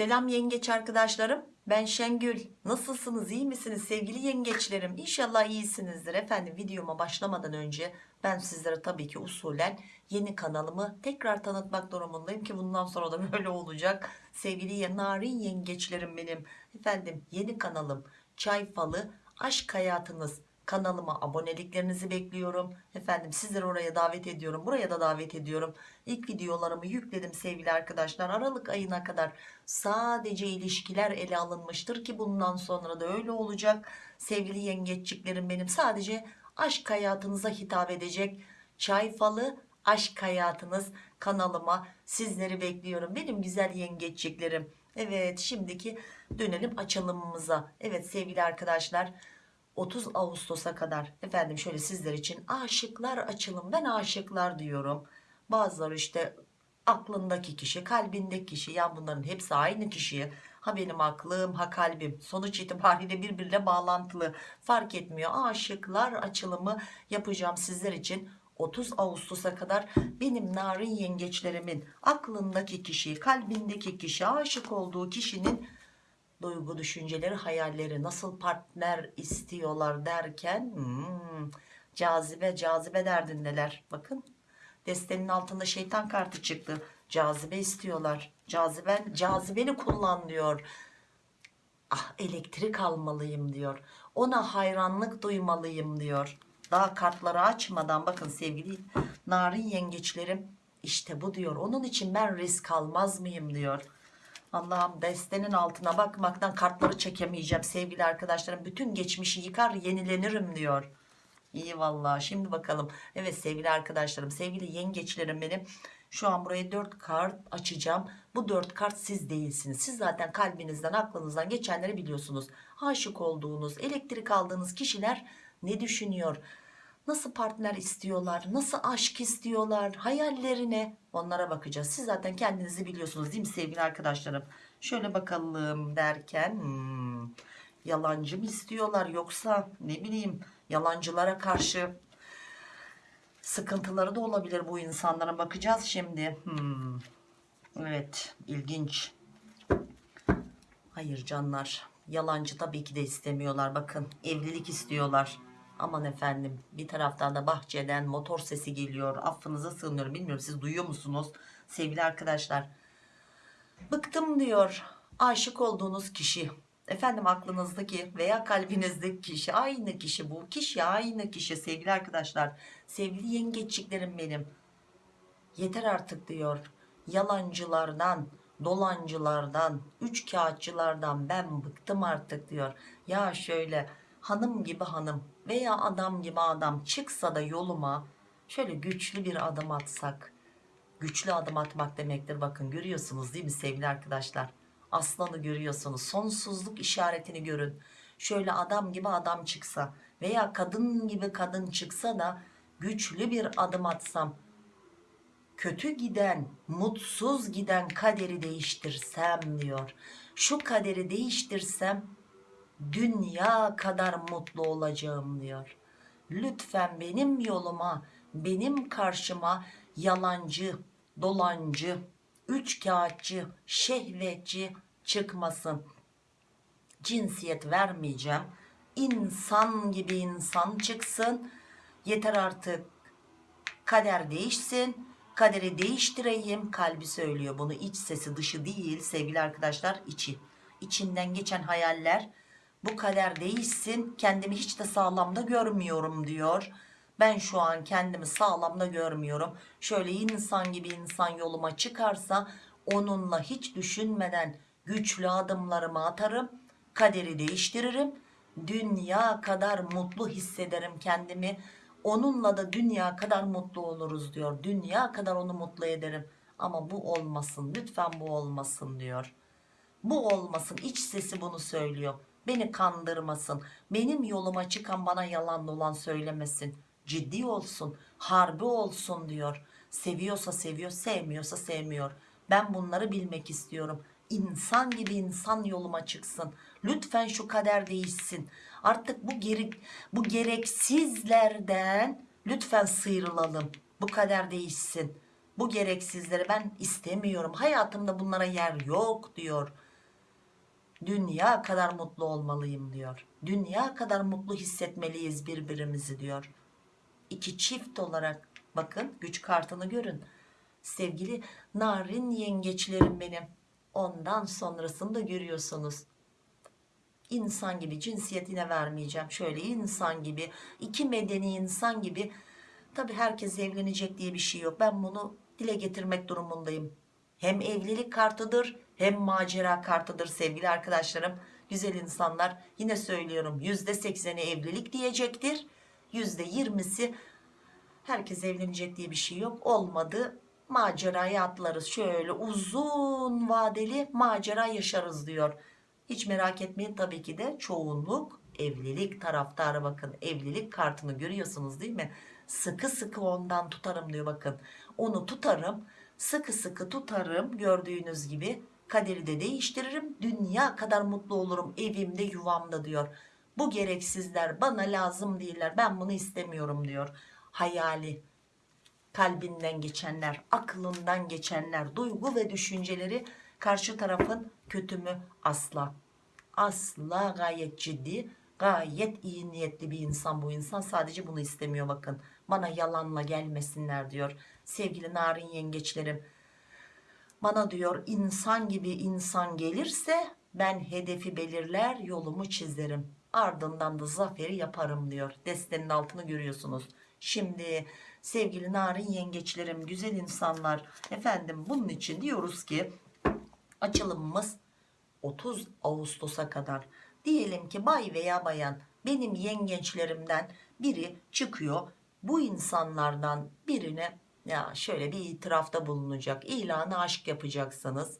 Selam yengeç arkadaşlarım. Ben Şengül. Nasılsınız? iyi misiniz sevgili yengeçlerim? İnşallah iyisinizdir. Efendim videoma başlamadan önce ben sizlere tabii ki usulen yeni kanalımı tekrar tanıtmak durumundayım ki bundan sonra da böyle olacak. Sevgili narin yengeçlerim benim. Efendim yeni kanalım Çay Falı Aşk Hayatınız kanalıma aboneliklerinizi bekliyorum. Efendim sizleri oraya davet ediyorum. Buraya da davet ediyorum. İlk videolarımı yükledim sevgili arkadaşlar. Aralık ayına kadar sadece ilişkiler ele alınmıştır ki bundan sonra da öyle olacak. Sevgili yengeççiklerim benim sadece aşk hayatınıza hitap edecek. Çay falı aşk hayatınız kanalıma sizleri bekliyorum. Benim güzel yengeççiklerim. Evet şimdiki dönelim açılımımıza. Evet sevgili arkadaşlar 30 Ağustos'a kadar efendim şöyle sizler için aşıklar açılım. Ben aşıklar diyorum. Bazıları işte aklındaki kişi kalbindeki kişi ya bunların hepsi aynı kişiye ha benim aklım ha kalbim. Sonuç itibariyle birbirine bağlantılı. Fark etmiyor. Aşıklar açılımı yapacağım sizler için 30 Ağustos'a kadar benim narin yengeçlerimin aklındaki kişi kalbindeki kişi aşık olduğu kişinin duygu düşünceleri hayalleri nasıl partner istiyorlar derken hmm, cazibe cazibe derdindeler. Bakın destenin altında şeytan kartı çıktı. Cazibe istiyorlar. Caziben cazibeni kullan diyor. Ah elektrik almalıyım diyor. Ona hayranlık duymalıyım diyor. Daha kartları açmadan bakın sevgili narin yengeçlerim işte bu diyor. Onun için ben risk almaz mıyım diyor Allah'ım destenin altına bakmaktan kartları çekemeyeceğim sevgili arkadaşlarım. Bütün geçmişi yıkar yenilenirim diyor. İyi vallahi şimdi bakalım. Evet sevgili arkadaşlarım sevgili yengeçlerim benim. Şu an buraya 4 kart açacağım. Bu 4 kart siz değilsiniz. Siz zaten kalbinizden aklınızdan geçenleri biliyorsunuz. Aşık olduğunuz elektrik aldığınız kişiler ne düşünüyor? Nasıl partner istiyorlar? Nasıl aşk istiyorlar? Hayallerine onlara bakacağız. Siz zaten kendinizi biliyorsunuz değil mi sevgili arkadaşlarım? Şöyle bakalım derken hmm, yalancı mı istiyorlar yoksa ne bileyim yalancılara karşı sıkıntıları da olabilir bu insanlara bakacağız şimdi. Hmm. Evet ilginç. Hayır canlar yalancı tabii ki de istemiyorlar bakın evlilik istiyorlar aman efendim bir taraftan da bahçeden motor sesi geliyor. Affınıza sığınıyorum. Bilmiyorum siz duyuyor musunuz? Sevgili arkadaşlar bıktım diyor. Aşık olduğunuz kişi. Efendim aklınızdaki veya kalbinizdeki kişi. Aynı kişi bu. Kişi aynı kişi. Sevgili arkadaşlar sevgili yengeçliklerim benim. Yeter artık diyor. Yalancılardan dolancılardan üç kağıtçılardan ben bıktım artık diyor. Ya şöyle hanım gibi hanım veya adam gibi adam çıksa da yoluma şöyle güçlü bir adım atsak güçlü adım atmak demektir. Bakın görüyorsunuz değil mi sevgili arkadaşlar? Aslanı görüyorsunuz. Sonsuzluk işaretini görün. Şöyle adam gibi adam çıksa veya kadın gibi kadın çıksa da güçlü bir adım atsam kötü giden mutsuz giden kaderi değiştirsem diyor. Şu kaderi değiştirsem dünya kadar mutlu olacağım diyor. Lütfen benim yoluma, benim karşıma yalancı, dolancı, üç kağıtçı, şehvetçi çıkmasın. Cinsiyet vermeyeceğim. İnsan gibi insan çıksın. Yeter artık. Kader değişsin. Kaderi değiştireyim. Kalbi söylüyor bunu. iç sesi dışı değil sevgili arkadaşlar içi. İçinden geçen hayaller bu kader değişsin kendimi hiç de sağlamda görmüyorum diyor. Ben şu an kendimi sağlamda görmüyorum. Şöyle insan gibi insan yoluma çıkarsa onunla hiç düşünmeden güçlü adımlarımı atarım kaderi değiştiririm dünya kadar mutlu hissederim kendimi. Onunla da dünya kadar mutlu oluruz diyor. Dünya kadar onu mutlu ederim. Ama bu olmasın lütfen bu olmasın diyor. Bu olmasın iç sesi bunu söylüyor beni kandırmasın. Benim yoluma çıkan bana yalan dolan söylemesin. Ciddi olsun harbi olsun diyor. Seviyorsa seviyor sevmiyorsa sevmiyor. Ben bunları bilmek istiyorum. İnsan gibi insan yoluma çıksın. Lütfen şu kader değişsin. Artık bu geri, bu gereksizlerden lütfen sıyrılalım. Bu kader değişsin. Bu gereksizleri ben istemiyorum. Hayatımda bunlara yer yok diyor Dünya kadar mutlu olmalıyım diyor. Dünya kadar mutlu hissetmeliyiz birbirimizi diyor. İki çift olarak bakın güç kartını görün. Sevgili narin yengeçlerim benim. Ondan sonrasını da görüyorsunuz. İnsan gibi cinsiyetine vermeyeceğim. Şöyle insan gibi, iki medeni insan gibi. Tabi herkes evlenecek diye bir şey yok. Ben bunu dile getirmek durumundayım. Hem evlilik kartıdır hem macera kartıdır sevgili arkadaşlarım. Güzel insanlar yine söylüyorum %80'i evlilik diyecektir. %20'si herkes evlenecek diye bir şey yok. Olmadı maceraya atlarız. Şöyle uzun vadeli macera yaşarız diyor. Hiç merak etmeyin tabii ki de çoğunluk evlilik taraftarı bakın. Evlilik kartını görüyorsunuz değil mi? Sıkı sıkı ondan tutarım diyor bakın. Onu tutarım sıkı sıkı tutarım gördüğünüz gibi kaderi de değiştiririm. Dünya kadar mutlu olurum evimde yuvamda diyor. Bu gereksizler bana lazım değiller. Ben bunu istemiyorum diyor. Hayali kalbinden geçenler aklından geçenler duygu ve düşünceleri karşı tarafın kötü mü? Asla. Asla gayet ciddi gayet iyi niyetli bir insan bu insan. Sadece bunu istemiyor bakın. Bana yalanla gelmesinler diyor. Sevgili narin yengeçlerim bana diyor insan gibi insan gelirse ben hedefi belirler yolumu çizerim. Ardından da zaferi yaparım diyor. Destenin altını görüyorsunuz. Şimdi sevgili narin yengeçlerim güzel insanlar efendim bunun için diyoruz ki açılımımız 30 Ağustos'a kadar. Diyelim ki bay veya bayan benim yengeçlerimden biri çıkıyor. Bu insanlardan birine ya şöyle bir itirafta bulunacak ilanı aşk yapacaksınız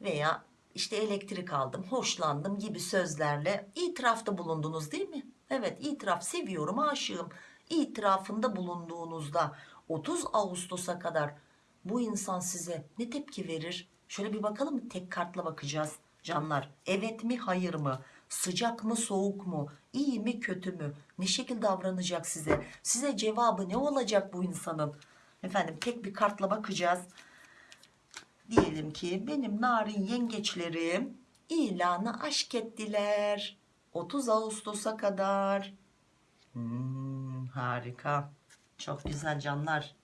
veya işte elektrik aldım hoşlandım gibi sözlerle itirafta bulundunuz değil mi? Evet itiraf seviyorum aşığım. İtirafında bulunduğunuzda 30 Ağustos'a kadar bu insan size ne tepki verir? Şöyle bir bakalım tek kartla bakacağız. Canlar evet mi hayır mı? Sıcak mı soğuk mu? İyi mi kötü mü? Ne şekilde davranacak size? Size cevabı ne olacak bu insanın efendim tek bir kartla bakacağız. Diyelim ki benim narin yengeçlerim ilanı aşk ettiler. 30 Ağustos'a kadar. Hmm, harika. Çok güzel canlar.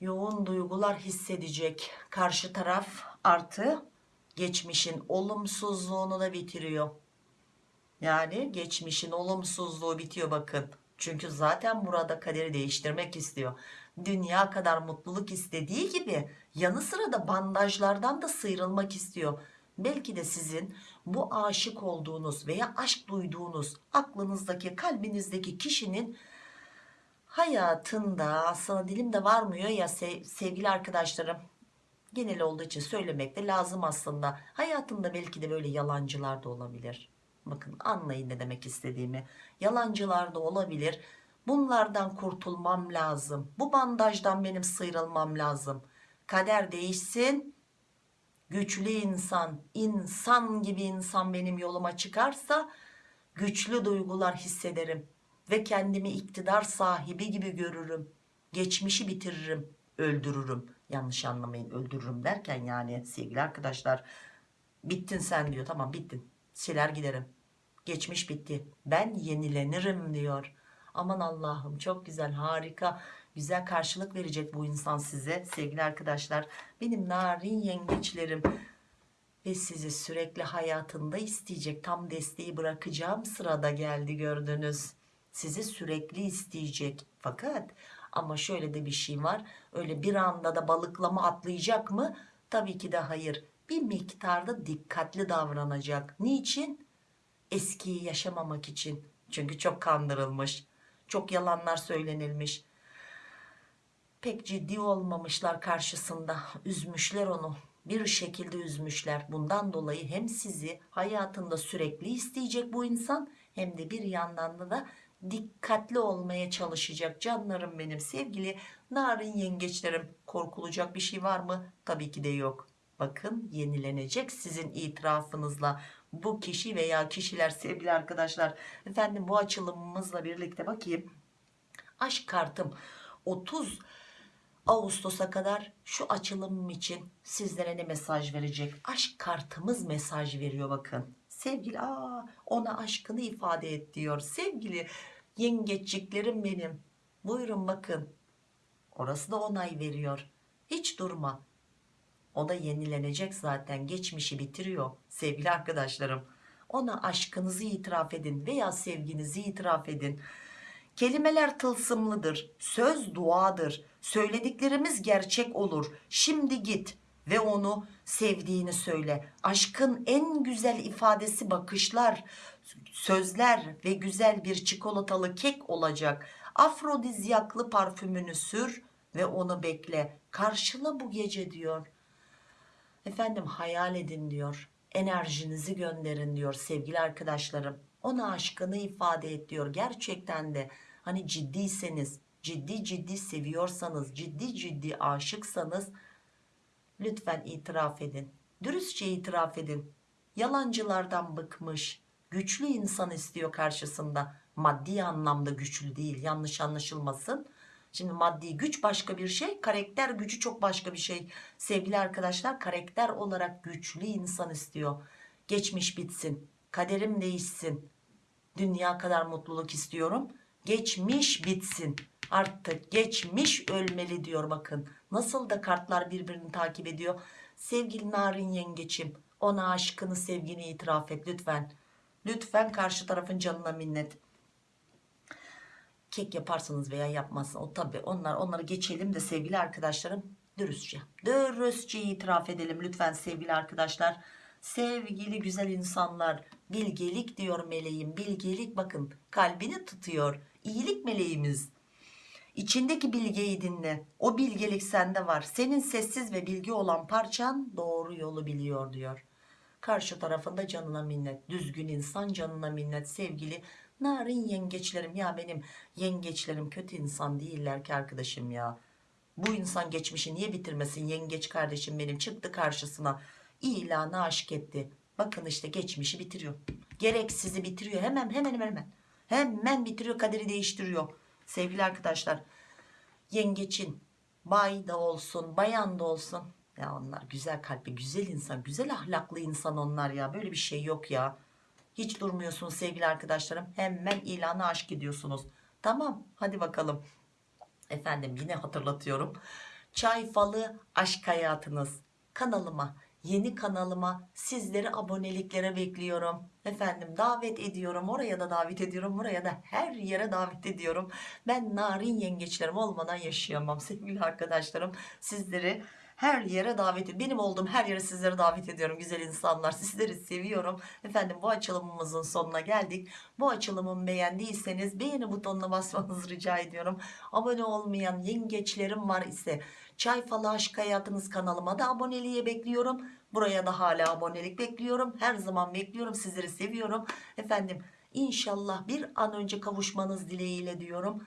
Yoğun duygular hissedecek karşı taraf artı geçmişin olumsuzluğunu da bitiriyor. Yani geçmişin olumsuzluğu bitiyor bakın çünkü zaten burada kaderi değiştirmek istiyor. Dünya kadar mutluluk istediği gibi yanı sıra da bandajlardan da sıyrılmak istiyor. Belki de sizin bu aşık olduğunuz veya aşk duyduğunuz aklınızdaki kalbinizdeki kişinin hayatında aslında dilimde varmıyor ya sevgili arkadaşlarım. Genel olduğu için söylemek de lazım aslında. Hayatında belki de böyle yalancılar da olabilir bakın anlayın ne demek istediğimi. Yalancılar da olabilir. Bunlardan kurtulmam lazım. Bu bandajdan benim sıyrılmam lazım. Kader değişsin. Güçlü insan insan gibi insan benim yoluma çıkarsa güçlü duygular hissederim ve kendimi iktidar sahibi gibi görürüm. Geçmişi bitiririm öldürürüm. Yanlış anlamayın öldürürüm derken yani sevgili arkadaşlar bittin sen diyor. Tamam bittin. Siler giderim geçmiş bitti. Ben yenilenirim diyor. Aman Allah'ım çok güzel harika güzel karşılık verecek bu insan size sevgili arkadaşlar. Benim narin yengeçlerim ve sizi sürekli hayatında isteyecek tam desteği bırakacağım sırada geldi gördünüz. Sizi sürekli isteyecek. Fakat ama şöyle de bir şey var öyle bir anda da balıklama atlayacak mı? Tabii ki de hayır. Bir miktarda dikkatli davranacak. Niçin eskiyi yaşamamak için. Çünkü çok kandırılmış çok yalanlar söylenilmiş. Pek ciddi olmamışlar karşısında. Üzmüşler onu. Bir şekilde üzmüşler. Bundan dolayı hem sizi hayatında sürekli isteyecek bu insan hem de bir yandan da, da dikkatli olmaya çalışacak canlarım benim. Sevgili narin yengeçlerim korkulacak bir şey var mı? Tabii ki de yok bakın yenilenecek sizin itirafınızla bu kişi veya kişiler sevgili arkadaşlar efendim bu açılımımızla birlikte bakayım aşk kartım 30 Ağustos'a kadar şu açılımım için sizlere ne mesaj verecek? Aşk kartımız mesaj veriyor bakın. Sevgili aa, ona aşkını ifade et diyor. Sevgili yengeçliklerim benim. Buyurun bakın. Orası da onay veriyor. Hiç durma. O da yenilenecek zaten. Geçmişi bitiriyor sevgili arkadaşlarım. Ona aşkınızı itiraf edin veya sevginizi itiraf edin. Kelimeler tılsımlıdır. Söz duadır. Söylediklerimiz gerçek olur. Şimdi git ve onu sevdiğini söyle. Aşkın en güzel ifadesi bakışlar, sözler ve güzel bir çikolatalı kek olacak. Afrodizyaklı parfümünü sür ve onu bekle. Karşıla bu gece diyor. Efendim hayal edin diyor. Enerjinizi gönderin diyor sevgili arkadaşlarım. Ona aşkını ifade et diyor. Gerçekten de hani ciddiyseniz, ciddi ciddi seviyorsanız, ciddi ciddi aşıksanız lütfen itiraf edin. Dürüstçe itiraf edin. Yalancılardan bıkmış, güçlü insan istiyor karşısında. Maddi anlamda güçlü değil, yanlış anlaşılmasın. Şimdi maddi güç başka bir şey, karakter gücü çok başka bir şey. Sevgili arkadaşlar, karakter olarak güçlü insan istiyor. Geçmiş bitsin, kaderim değişsin. Dünya kadar mutluluk istiyorum. Geçmiş bitsin. Artık geçmiş ölmeli diyor bakın. Nasıl da kartlar birbirini takip ediyor. Sevgili narin yengeçim, ona aşkını, sevgini itiraf et lütfen. Lütfen karşı tarafın canına minnet kek yaparsınız veya yapmazsınız o tabi onlar onları geçelim de sevgili arkadaşlarım dürüstçe dürüstçe itiraf edelim lütfen sevgili arkadaşlar. Sevgili güzel insanlar bilgelik diyor meleğim bilgelik bakın kalbini tutuyor iyilik meleğimiz. İçindeki bilgeyi dinle o bilgelik sende var senin sessiz ve bilgi olan parçan doğru yolu biliyor diyor. Karşı tarafında canına minnet düzgün insan canına minnet sevgili narin yengeçlerim ya benim. Yengeçlerim kötü insan değiller ki arkadaşım ya. Bu insan geçmişi niye bitirmesin yengeç kardeşim benim? Çıktı karşısına. İlanı aşk etti. Bakın işte geçmişi bitiriyor. Gereksizi bitiriyor. Hemen hemen hemen hemen. Bitiriyor kaderi değiştiriyor. Sevgili arkadaşlar yengeçin bay da olsun bayan da olsun. Ya onlar güzel kalpli güzel insan güzel ahlaklı insan onlar ya. Böyle bir şey yok ya hiç durmuyorsunuz sevgili arkadaşlarım. Hemen ilanı aşk ediyorsunuz. Tamam hadi bakalım. Efendim yine hatırlatıyorum. Çay falı aşk hayatınız. Kanalıma yeni kanalıma sizleri aboneliklere bekliyorum. Efendim davet ediyorum. Oraya da davet ediyorum. Buraya da her yere davet ediyorum. Ben narin yengeçlerim olmadan yaşayamam sevgili arkadaşlarım. Sizleri her yere davet ediyorum. Benim olduğum her yere sizleri davet ediyorum güzel insanlar. Sizleri seviyorum. Efendim bu açılımımızın sonuna geldik. Bu açılımımı beğendiyseniz beğeni butonuna basmanızı rica ediyorum. Abone olmayan yengeçlerim var ise Çay Falı Aşk Hayatınız kanalıma da aboneliğe bekliyorum. Buraya da hala abonelik bekliyorum. Her zaman bekliyorum. Sizleri seviyorum. Efendim inşallah bir an önce kavuşmanız dileğiyle diyorum.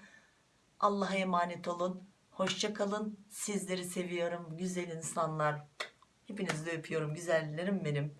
Allah'a emanet olun. Hoşçakalın. Sizleri seviyorum. Güzel insanlar. Hepinizi de öpüyorum. Güzellerim benim.